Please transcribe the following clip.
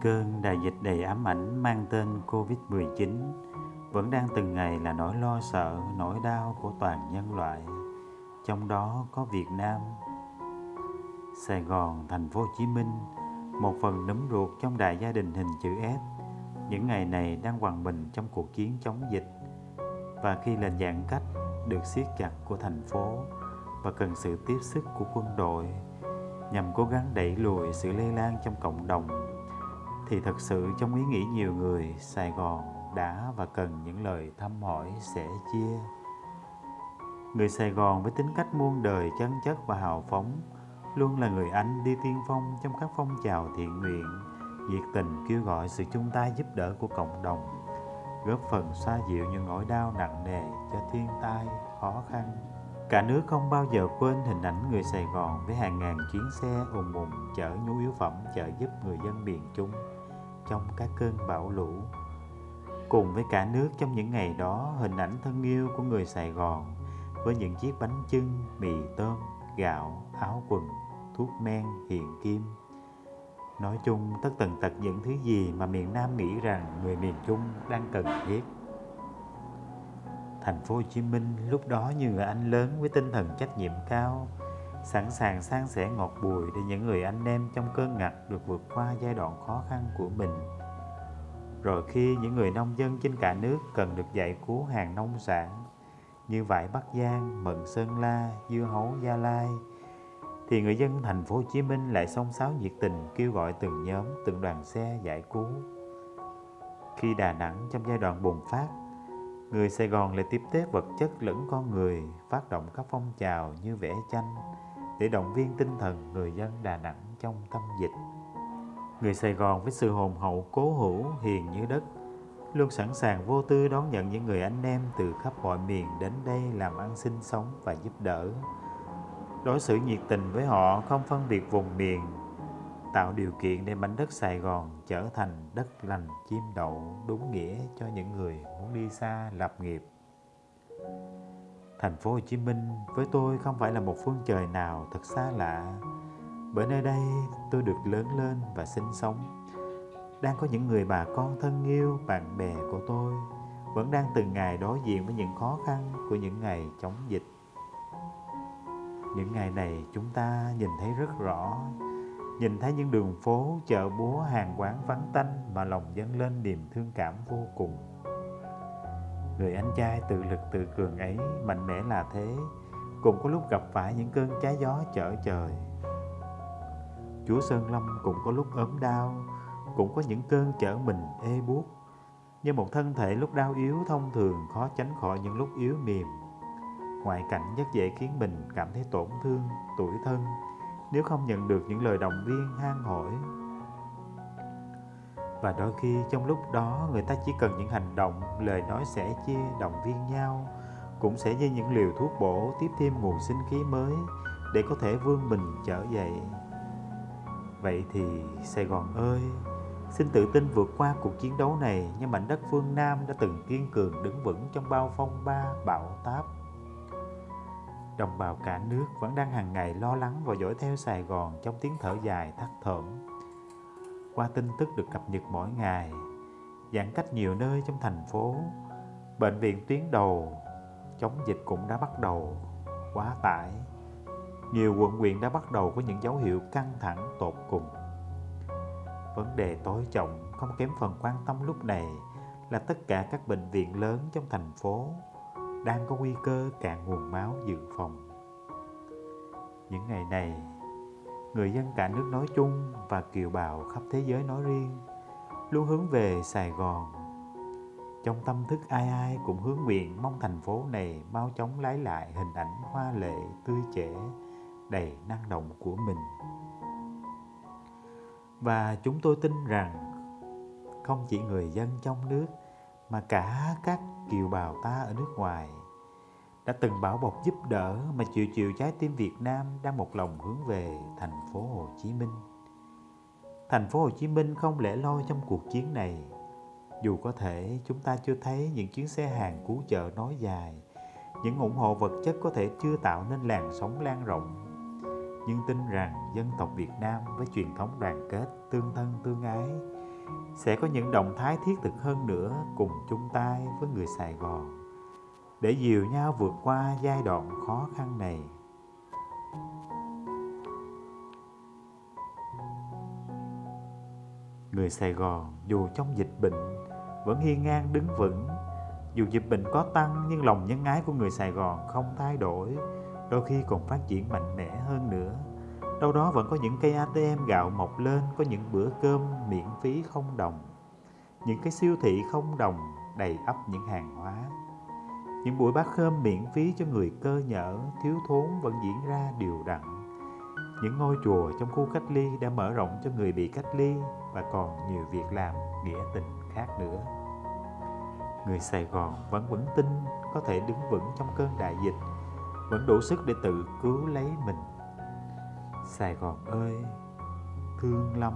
Cơn đại dịch đầy ám ảnh mang tên Covid-19 vẫn đang từng ngày là nỗi lo sợ, nỗi đau của toàn nhân loại. Trong đó có Việt Nam. Sài Gòn, thành phố Hồ Chí Minh, một phần nấm ruột trong đại gia đình hình chữ S, những ngày này đang hoàn mình trong cuộc chiến chống dịch. Và khi lệnh giãn cách được siết chặt của thành phố và cần sự tiếp sức của quân đội nhằm cố gắng đẩy lùi sự lây lan trong cộng đồng thì thật sự trong ý nghĩ nhiều người Sài Gòn đã và cần những lời thăm hỏi sẻ chia. Người Sài Gòn với tính cách muôn đời chân chất và hào phóng luôn là người anh đi tiên phong trong các phong trào thiện nguyện, nhiệt tình kêu gọi sự chung tay giúp đỡ của cộng đồng, góp phần xoa dịu những nỗi đau nặng nề cho thiên tai, khó khăn. Cả nước không bao giờ quên hình ảnh người Sài Gòn với hàng ngàn chuyến xe ùn ùn chở nhu yếu phẩm trợ giúp người dân miền Trung trong các cơn bão lũ. Cùng với cả nước trong những ngày đó, hình ảnh thân yêu của người Sài Gòn với những chiếc bánh chưng, mì tôm, gạo, áo quần, thuốc men, hiện kim. Nói chung tất tần tật những thứ gì mà miền Nam nghĩ rằng người miền Trung đang cần thiết. Thành phố Hồ Chí Minh lúc đó như người anh lớn với tinh thần trách nhiệm cao, sẵn sàng san sẻ ngọt bùi để những người anh em trong cơn ngặt được vượt qua giai đoạn khó khăn của mình. Rồi khi những người nông dân trên cả nước cần được giải cứu hàng nông sản như vải Bắc Giang, mận Sơn La, dưa hấu Gia Lai, thì người dân thành phố Hồ Chí Minh lại xông xáo nhiệt tình kêu gọi từng nhóm, từng đoàn xe giải cứu. Khi Đà Nẵng trong giai đoạn bùng phát Người Sài Gòn lại tiếp tế vật chất lẫn con người, phát động các phong trào như vẽ tranh để động viên tinh thần người dân Đà Nẵng trong tâm dịch. Người Sài Gòn với sự hồn hậu cố hữu hiền như đất, luôn sẵn sàng vô tư đón nhận những người anh em từ khắp mọi miền đến đây làm ăn sinh sống và giúp đỡ. Đối xử nhiệt tình với họ không phân biệt vùng miền, tạo điều kiện để mảnh đất Sài Gòn trở thành đất lành chim đậu đúng nghĩa cho những người muốn đi xa lập nghiệp. Thành phố Hồ Chí Minh với tôi không phải là một phương trời nào thật xa lạ, bởi nơi đây tôi được lớn lên và sinh sống. Đang có những người bà con thân yêu, bạn bè của tôi vẫn đang từng ngày đối diện với những khó khăn của những ngày chống dịch. Những ngày này chúng ta nhìn thấy rất rõ Nhìn thấy những đường phố, chợ búa, hàng quán vắng tanh mà lòng dâng lên niềm thương cảm vô cùng. Người anh trai tự lực tự cường ấy mạnh mẽ là thế, cũng có lúc gặp phải những cơn trái gió chở trời. Chúa Sơn Lâm cũng có lúc ốm đau, cũng có những cơn chở mình ê buốt. Như một thân thể lúc đau yếu thông thường khó tránh khỏi những lúc yếu mềm. Ngoại cảnh rất dễ khiến mình cảm thấy tổn thương, tuổi thân, nếu không nhận được những lời động viên han hỏi và đôi khi trong lúc đó người ta chỉ cần những hành động, lời nói sẻ chia động viên nhau, cũng sẽ như những liều thuốc bổ, tiếp thêm nguồn sinh khí mới để có thể vươn mình trở dậy vậy thì, sài gòn ơi, xin tự tin vượt qua cuộc chiến đấu này như mảnh đất phương nam đã từng kiên cường đứng vững trong bao phong, ba bão, táp Đồng bào cả nước vẫn đang hàng ngày lo lắng và dõi theo Sài Gòn trong tiếng thở dài thắt thởm. Qua tin tức được cập nhật mỗi ngày, giãn cách nhiều nơi trong thành phố, bệnh viện tuyến đầu chống dịch cũng đã bắt đầu quá tải. Nhiều quận huyện đã bắt đầu có những dấu hiệu căng thẳng tột cùng. Vấn đề tối trọng không kém phần quan tâm lúc này là tất cả các bệnh viện lớn trong thành phố đang có nguy cơ cạn nguồn máu dự phòng. Những ngày này, người dân cả nước nói chung và kiều bào khắp thế giới nói riêng luôn hướng về Sài Gòn. Trong tâm thức ai ai cũng hướng nguyện mong thành phố này mau chóng lấy lại hình ảnh hoa lệ, tươi trẻ, đầy năng động của mình. Và chúng tôi tin rằng không chỉ người dân trong nước mà cả các kiều bào ta ở nước ngoài đã từng bảo bọc giúp đỡ mà chịu chịu trái tim Việt Nam đang một lòng hướng về thành phố Hồ Chí Minh. Thành phố Hồ Chí Minh không lẻ loi trong cuộc chiến này. Dù có thể chúng ta chưa thấy những chuyến xe hàng cứu trợ nói dài, những ủng hộ vật chất có thể chưa tạo nên làn sóng lan rộng, nhưng tin rằng dân tộc Việt Nam với truyền thống đoàn kết, tương thân tương ái sẽ có những động thái thiết thực hơn nữa cùng chung tay với người Sài Gòn để dìu nhau vượt qua giai đoạn khó khăn này. Người Sài Gòn dù trong dịch bệnh vẫn hiên ngang đứng vững, dù dịch bệnh có tăng nhưng lòng nhân ái của người Sài Gòn không thay đổi, đôi khi còn phát triển mạnh mẽ hơn nữa. Đâu đó vẫn có những cây ATM gạo mọc lên, có những bữa cơm miễn phí không đồng. Những cái siêu thị không đồng đầy ắp những hàng hóa những buổi bát khơm miễn phí cho người cơ nhở thiếu thốn vẫn diễn ra đều đặn. Những ngôi chùa trong khu cách ly đã mở rộng cho người bị cách ly và còn nhiều việc làm nghĩa tình khác nữa. Người Sài Gòn vẫn vững tin có thể đứng vững trong cơn đại dịch, vẫn đủ sức để tự cứu lấy mình. Sài Gòn ơi, thương lắm.